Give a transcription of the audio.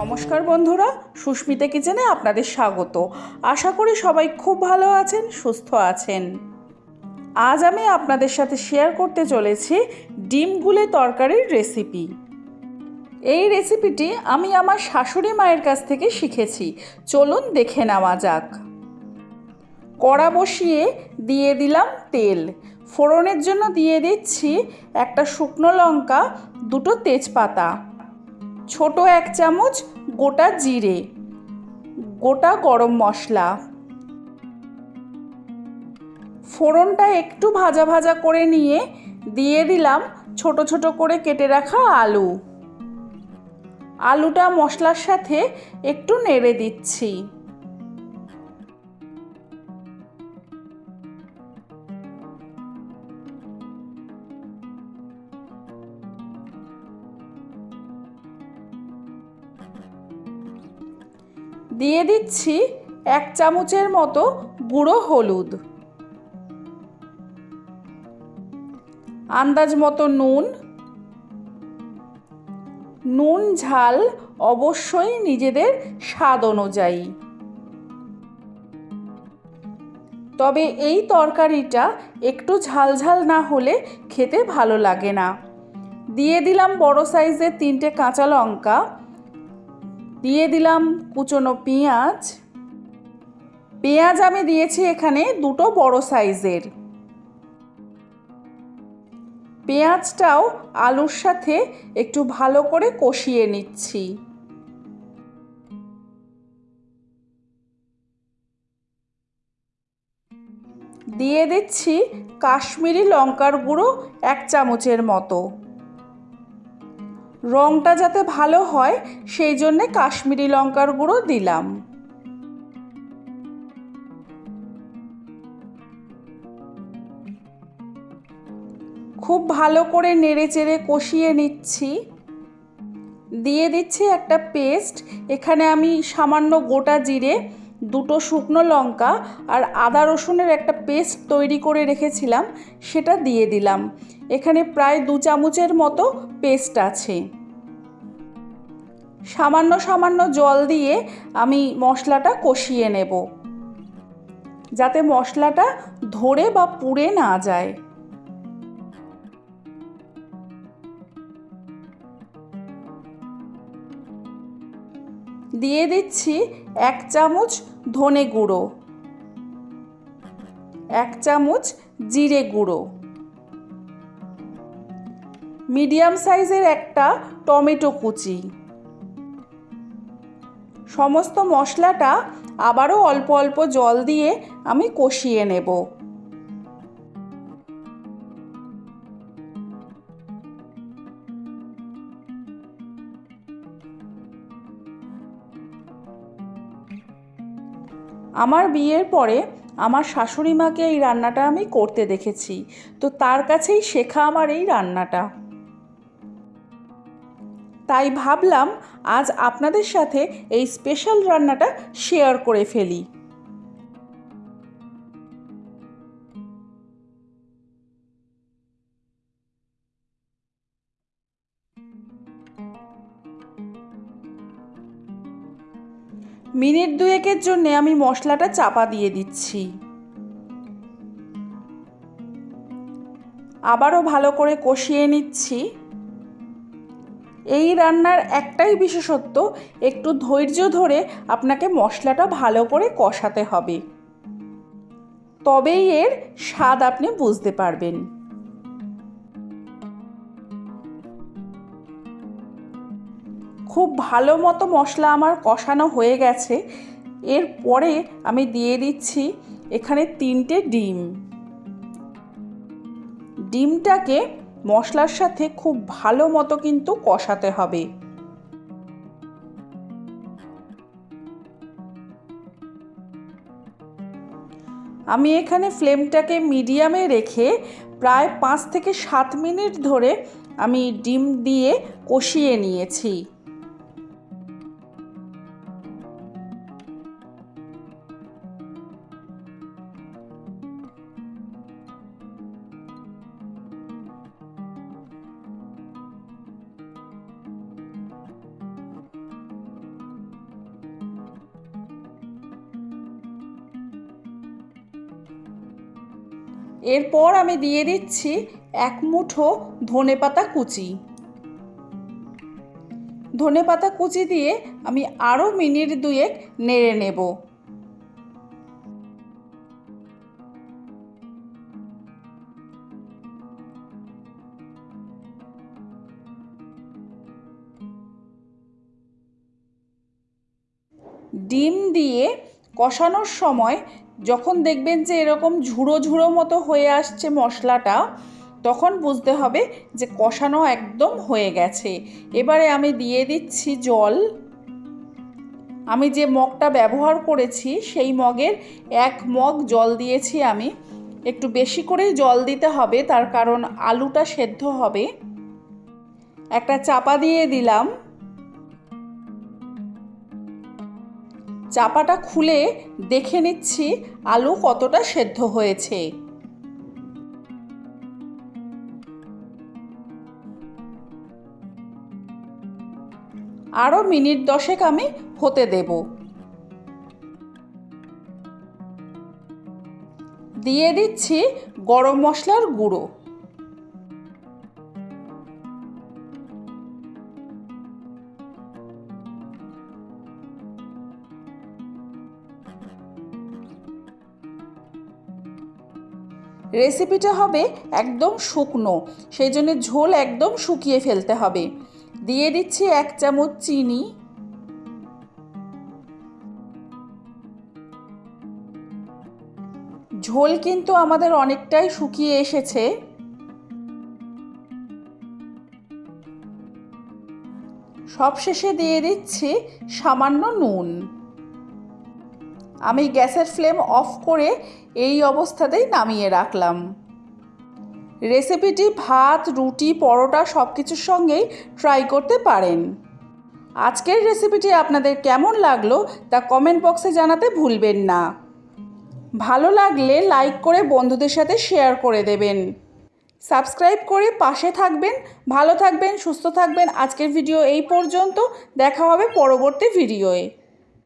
নমস্কার বন্ধুরা, সুস্মিতা কিচেনে আপনাদের স্বাগত। আশা করি সবাই খুব ভালো আছেন, সুস্থ আছেন। আজ আমি আপনাদের সাথে শেয়ার করতে চলেছি ডিম গুলে তরকারির রেসিপি এই রেসিপিটি আমি আমার শাশুড়ি মায়ের কাছ থেকে শিখেছি। চলুন দেখে নেওয়া যাক। কড়া বসিয়ে দিয়ে দিলাম তেল। ফোড়নের জন্য দিয়ে দিচ্ছি একটা শুকনো লঙ্কা, দুটো তেজপাতা। ছোট এক চামচ গোটা জিরে, গোটা গরম মশলা। ফোড়নটা একটু ভাজা ভাজা করে নিয়ে দিয়ে দিলাম ছোট ছোট করে কেটে রাখা আলু। আলুটা মশলার সাথে একটু নেড়ে দিচ্ছি। দিয়ে দিচ্ছি এক চামচের মতো গুঁড়ো হলুদ। আন্দাজ মতো নুন। নুন, ঝাল অবশ্যই নিজেদের স্বাদ অনুযায়ী। তবে এই তরকারিটা একটু ঝালঝাল না হলে খেতে ভালো লাগে না। দিয়ে দিলাম বড় সাইজের তিনটে কাঁচা লঙ্কা। দিয়ে দিলাম কুচনো পেঁয়াজ। পেঁয়াজ আমি দিয়েছি এখানে দুটো বড় সাইজের। পেঁয়াজটাও আলুর সাথে একটু ভালো করে কষিয়ে নিচ্ছি। দিয়ে দিচ্ছি কাশ্মীরি লঙ্কার গুঁড়ো এক চামচের মতো। রঙটা যাতে ভালো হয়, সেই জন্যে কাশ্মীরি লঙ্কার গুঁড়ো দিলাম। খুব ভালো করে নেড়ে চেড়ে কষিয়ে নিচ্ছি। দিয়ে দিচ্ছি একটা পেস্ট। এখানে আমি সামান্য গোটা জিরে, দুটো শুকনো লঙ্কা আর আদা রসুনের একটা পেস্ট তৈরি করে রেখেছিলাম, সেটা দিয়ে দিলাম। এখানে প্রায় দু চামচের মতো পেস্ট আছে। সামান্য সামান্য জল দিয়ে আমি মশলাটা কষিয়ে নেব। যাতে মশলাটা ধরে বা পুড়ে না যায়। দিয়ে দিচ্ছি এক চামচ ধনে গুঁড়ো, এক চামচ জিরে গুঁড়ো। মিডিয়াম সাইজের একটা টমেটো কুচি। সমস্ত মশলাটা আবারও অল্প অল্প জল দিয়ে আমি কষিয়ে নেব। আমার বিয়ের পরে আমার শাশুড়ি মাকে এই রান্নাটা আমি করতে দেখেছি। তো তার কাছেই শেখা আমার এই রান্নাটা। তাই ভাবলাম আজ আপনাদের সাথে এই স্পেশাল রান্নাটা শেয়ার করে ফেলি। মিনিট দুয়েকের জন্য আমি মশলাটা চাপা দিয়ে দিচ্ছি। আবারও ভালো করে কষিয়ে নিচ্ছি। এই রান্নার একটাই বিশেষত্ব, একটু ধৈর্য ধরে আপনাকে মশলাটা ভালো করে কষাতে হবে। তবেই এর স্বাদ আপনি বুঝতে পারবেন। খুব ভালো মতো মশলা আমার কষানো হয়ে গেছে। এরপরে আমি দিয়ে দিচ্ছি এখানে তিনটে ডিম। ডিমটাকে মশলার সাথে খুব ভালো মতো কিন্তু কষাতে হবে। আমি এখানে ফ্লেমটাকে মিডিয়ামে রেখে প্রায় পাঁচ থেকে সাত মিনিট ধরে আমি ডিম দিয়ে কষিয়ে নিয়েছি। এরপর আমি দিয়ে দিচ্ছি এক মুঠো ধনেপাতা কুচি। ধনেপাতা কুচি দিয়ে আমি আরও মিনিট দুয়েক নেড়ে নেব। ডিম দিয়ে কষানোর সময় যখন দেখবেন যে এরকম ঝুড়ো ঝুড়ো মতো হয়ে আসছে মশলাটা, তখন বুঝতে হবে যে কষানো একদম হয়ে গেছে। এবারে আমি দিয়ে দিচ্ছি জল। আমি যে মগটা ব্যবহার করেছি, সেই মগের এক মগ জল দিয়েছি আমি। একটু বেশি করেই জল দিতে হবে, তার কারণ আলুটা সেদ্ধ হবে। একটা চাপা দিয়ে দিলাম। চাপাটা খুলে দেখে নিচ্ছি আলু কতটা সেদ্ধ হয়েছে। আরও মিনিট দশেক আমি হতে দেব। দিয়ে দিচ্ছি গরম মশলার গুঁড়ো। রেসিপিটা হবে একদম শুকনো, সেই জন্য ঝোল একদম শুকিয়ে ফেলতে হবে। দিয়ে দিচ্ছি এক চামচ চিনি। ঝোল কিন্তু আমাদের অনেকটাই শুকিয়ে এসেছে। সবশেষে দিয়ে দিচ্ছি সামান্য নুন। আমি গ্যাসের ফ্লেম অফ করে এই অবস্থাতেই নামিয়ে রাখলাম। রেসিপিটি ভাত, রুটি, পরোটা সব কিছুর সঙ্গেই ট্রাই করতে পারেন। আজকের রেসিপিটি আপনাদের কেমন লাগল তা কমেন্ট বক্সে জানাতে ভুলবেন না। ভালো লাগলে লাইক করে বন্ধুদের সাথে শেয়ার করে দেবেন। সাবস্ক্রাইব করে পাশে থাকবেন, ভালো থাকবেন, সুস্থ থাকবেন। আজকের ভিডিও এই পর্যন্ত। দেখা হবে পরবর্তী ভিডিওয়ে